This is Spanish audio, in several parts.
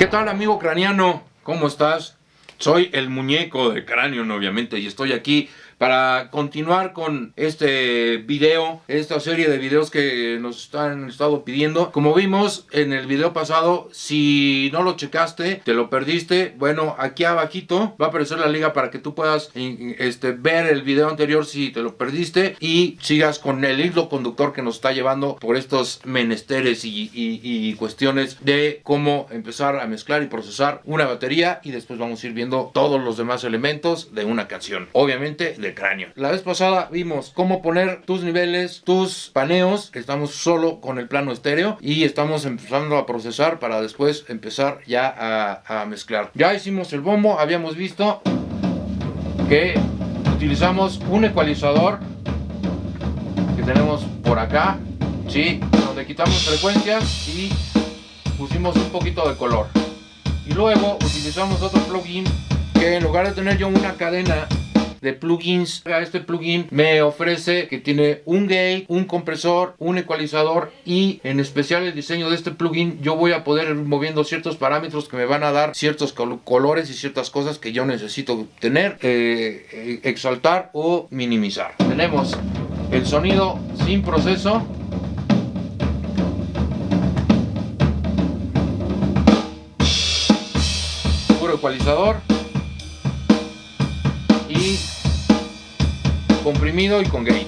¿Qué tal amigo craniano? ¿Cómo estás? Soy el muñeco de cráneo, obviamente, y estoy aquí para continuar con este video, esta serie de videos que nos han estado pidiendo. Como vimos en el video pasado, si no lo checaste, te lo perdiste, bueno, aquí abajito va a aparecer la liga para que tú puedas este, ver el video anterior si te lo perdiste y sigas con el hilo conductor que nos está llevando por estos menesteres y, y cuestiones de cómo empezar a mezclar y procesar una batería y después vamos a ir viendo todos los demás elementos de una canción. Obviamente de cráneo. La vez pasada vimos cómo poner tus niveles, tus paneos. Estamos solo con el plano estéreo y estamos empezando a procesar para después empezar ya a, a mezclar. Ya hicimos el bombo, habíamos visto que utilizamos un ecualizador que tenemos por acá, ¿sí? donde quitamos frecuencias y pusimos un poquito de color. Y luego utilizamos otro plugin que en lugar de tener yo una cadena de plugins. Este plugin me ofrece que tiene un gate, un compresor, un ecualizador y en especial el diseño de este plugin yo voy a poder ir moviendo ciertos parámetros que me van a dar ciertos colores y ciertas cosas que yo necesito tener, eh, eh, exaltar o minimizar. Tenemos el sonido sin proceso puro ecualizador comprimido y con gain.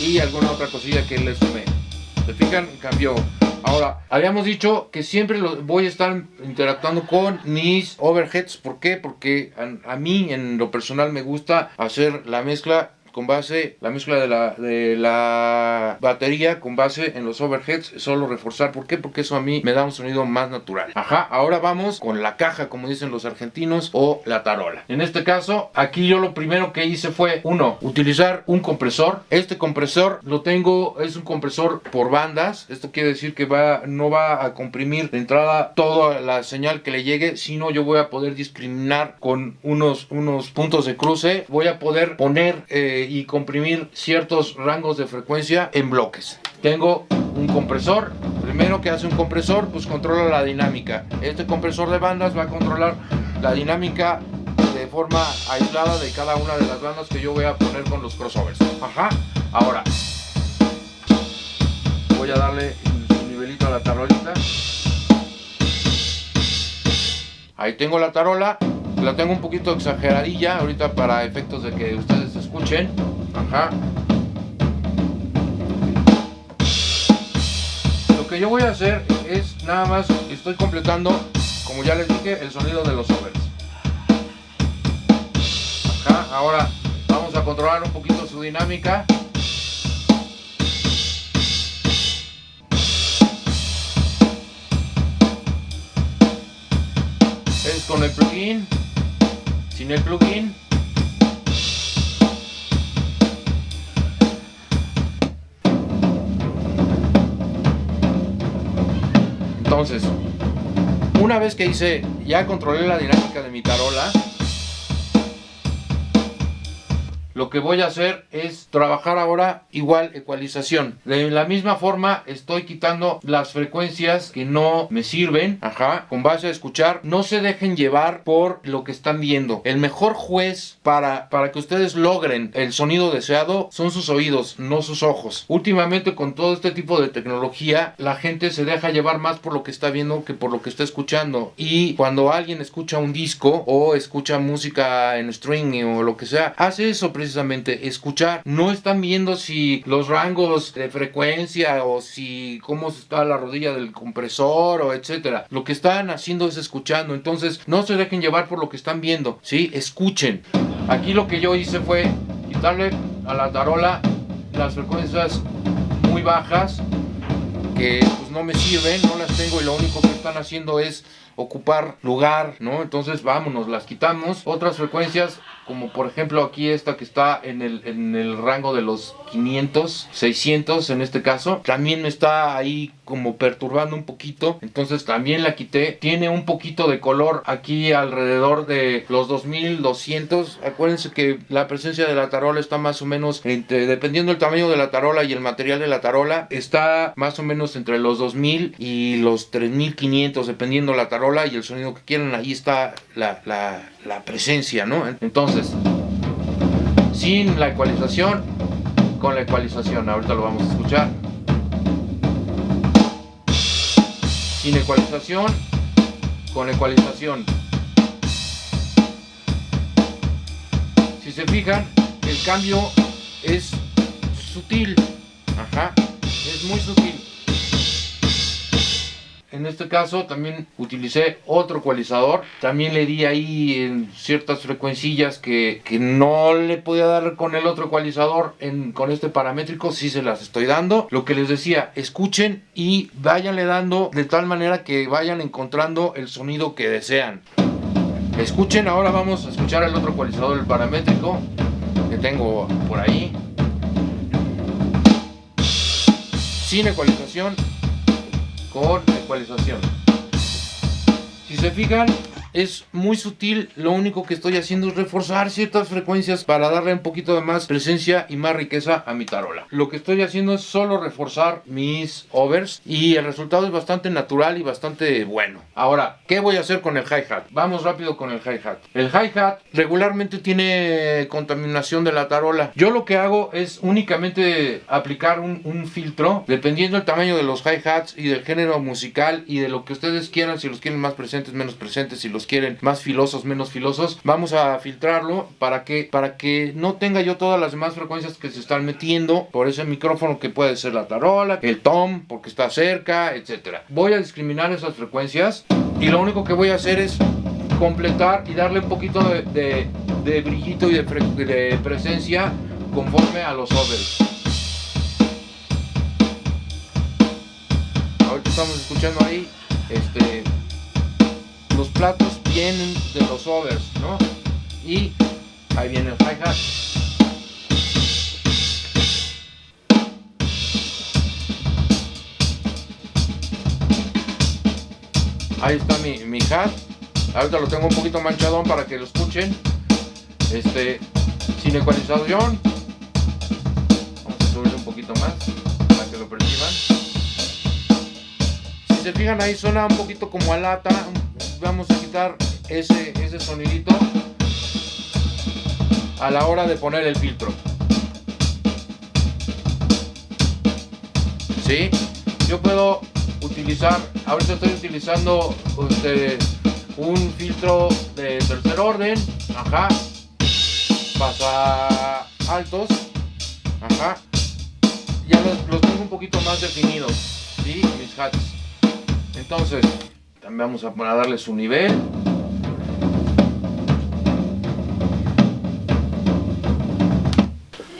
Y alguna otra cosilla que le sumé. ¿Se fijan? Cambió. Ahora, habíamos dicho que siempre lo, voy a estar interactuando con mis overheads. ¿Por qué? Porque a mí en lo personal me gusta hacer la mezcla con base, la mezcla de la, de la batería con base en los overheads, solo reforzar. ¿Por qué? Porque eso a mí me da un sonido más natural. Ajá, ahora vamos con la caja, como dicen los argentinos, o la tarola. En este caso, aquí yo lo primero que hice fue, uno, utilizar un compresor. Este compresor lo tengo, es un compresor por bandas. Esto quiere decir que va, no va a comprimir de entrada toda la señal que le llegue, sino yo voy a poder discriminar con unos, unos puntos de cruce. Voy a poder poner... Eh, y comprimir ciertos rangos de frecuencia en bloques. Tengo un compresor, primero que hace un compresor, pues controla la dinámica. Este compresor de bandas va a controlar la dinámica de forma aislada de cada una de las bandas que yo voy a poner con los crossovers. Ajá. Ahora, voy a darle un nivelito a la tarolita. Ahí tengo la tarola. La tengo un poquito exageradilla ahorita para efectos de que ustedes escuchen. Ajá. Lo que yo voy a hacer es nada más, estoy completando, como ya les dije, el sonido de los overs. Ajá. Ahora vamos a controlar un poquito su dinámica. Es con el plugin sin el plugin entonces una vez que hice ya controlé la dinámica de mi tarola lo que voy a hacer es trabajar ahora igual ecualización. De la misma forma estoy quitando las frecuencias que no me sirven, ajá, con base a escuchar. No se dejen llevar por lo que están viendo. El mejor juez para, para que ustedes logren el sonido deseado son sus oídos, no sus ojos. Últimamente con todo este tipo de tecnología, la gente se deja llevar más por lo que está viendo que por lo que está escuchando. Y cuando alguien escucha un disco o escucha música en streaming o lo que sea, hace eso precisamente escuchar. No están viendo si los rangos de frecuencia o si cómo está la rodilla del compresor o etcétera. Lo que están haciendo es escuchando. Entonces no se dejen llevar por lo que están viendo. ¿sí? Escuchen. Aquí lo que yo hice fue quitarle a la tarola las frecuencias muy bajas que pues no me sirven, no las tengo y lo único que están haciendo es ocupar lugar, ¿no? Entonces vámonos, las quitamos. Otras frecuencias como por ejemplo aquí esta que está en el, en el rango de los 500, 600 en este caso, también me está ahí como perturbando un poquito, entonces también la quité, tiene un poquito de color aquí alrededor de los 2200, acuérdense que la presencia de la tarola está más o menos entre, dependiendo del tamaño de la tarola y el material de la tarola, está más o menos entre los 2000 y los 3500 dependiendo la tarola y el sonido que quieran, ahí está la, la, la presencia, ¿no? Entonces, sin la ecualización, con la ecualización, ahorita lo vamos a escuchar. Sin ecualización, con ecualización. Si se fijan, el cambio es sutil. Ajá, es muy sutil. En este caso también utilicé otro ecualizador. También le di ahí en ciertas frecuencillas que, que, no le podía dar con el otro ecualizador con este paramétrico. Sí se las estoy dando. Lo que les decía, escuchen y váyanle dando de tal manera que vayan encontrando el sonido que desean. Escuchen, ahora vamos a escuchar el otro ecualizador, el paramétrico que tengo por ahí. Sin ecualización con Si se fijan, es muy sutil, lo único que estoy haciendo es reforzar ciertas frecuencias para darle un poquito de más presencia y más riqueza a mi tarola. Lo que estoy haciendo es solo reforzar mis overs y el resultado es bastante natural y bastante bueno. Ahora, ¿qué voy a hacer con el hi-hat? Vamos rápido con el hi-hat. El hi-hat regularmente tiene contaminación de la tarola. Yo lo que hago es únicamente aplicar un, filtro, dependiendo del tamaño de los hi-hats y del género musical y de lo que ustedes quieran, si los quieren más presentes, menos presentes, si los quieren más filosos, menos filosos, vamos a filtrarlo para que, para que no tenga yo todas las demás frecuencias que se están metiendo por ese micrófono que puede ser la tarola, el tom, porque está cerca, etcétera. Voy a discriminar esas frecuencias y lo único que voy a hacer es completar y darle un poquito de, de, y de, de presencia conforme a los overs. Ahorita estamos escuchando ahí este los platos vienen de los overs, ¿no? Y ahí viene el hi-hat. Ahí está mi, mi hat. Ahorita lo tengo un poquito manchadón para que lo escuchen. Este, sin ecualización. Vamos a subirle un poquito más para que lo perciban. Si se fijan ahí suena un poquito como a lata, vamos a quitar ese, ese sonidito a la hora de poner el filtro. ¿Sí? Yo puedo utilizar, ahorita estoy utilizando este, un filtro de tercer orden, ajá, pasa altos, ajá, ya los, los tengo un poquito más definidos, ¿sí? Mis hats. Entonces, también vamos a, darle su nivel.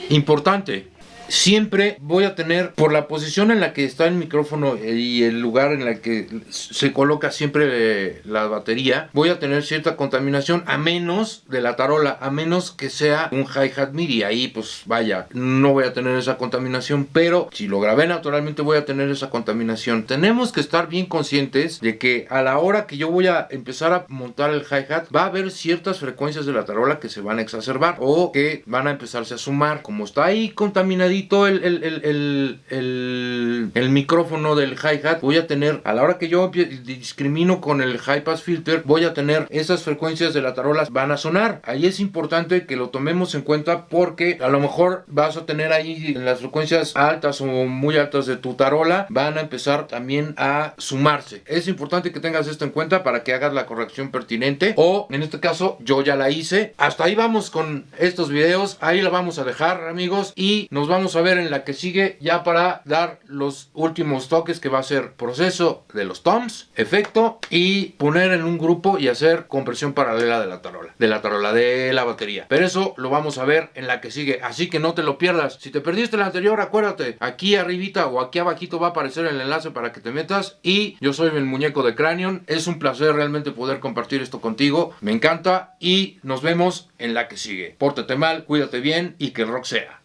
Importante, siempre voy a tener, por la posición en la que está el micrófono y el lugar en el que se coloca siempre eh, la batería, voy a tener cierta contaminación a menos de la tarola, a menos que sea un hi-hat MIDI. Ahí pues vaya, no voy a tener esa contaminación, pero si lo grabé naturalmente voy a tener esa contaminación. Tenemos que estar bien conscientes de que a la hora que yo voy a empezar a montar el hi-hat, va a haber ciertas frecuencias de la tarola que se van a exacerbar o que van a empezarse a sumar. Como está ahí contaminadito, el, el, el, el, micrófono del hi-hat, voy a tener, a la hora que yo discrimino con el high pass filter, voy a tener esas frecuencias de la tarola van a sonar. Ahí es importante que lo tomemos en cuenta porque a lo mejor vas a tener ahí las frecuencias altas o muy altas de tu tarola, van a empezar también a sumarse. Es importante que tengas esto en cuenta para que hagas la corrección pertinente o en este caso yo ya la hice. Hasta ahí vamos con estos videos, ahí la vamos a dejar amigos y nos vamos vamos a ver en la que sigue ya para dar los últimos toques que va a ser proceso de los toms, efecto y poner en un grupo y hacer compresión paralela de la tarola, de la tarola de la batería. Pero eso lo vamos a ver en la que sigue, así que no te lo pierdas. Si te perdiste la anterior, acuérdate, aquí arribita o aquí abajito va a aparecer el enlace para que te metas y yo soy el muñeco de Cranion. Es un placer realmente poder compartir esto contigo. Me encanta y nos vemos en la que sigue. Pórtate mal, cuídate bien y que rock sea.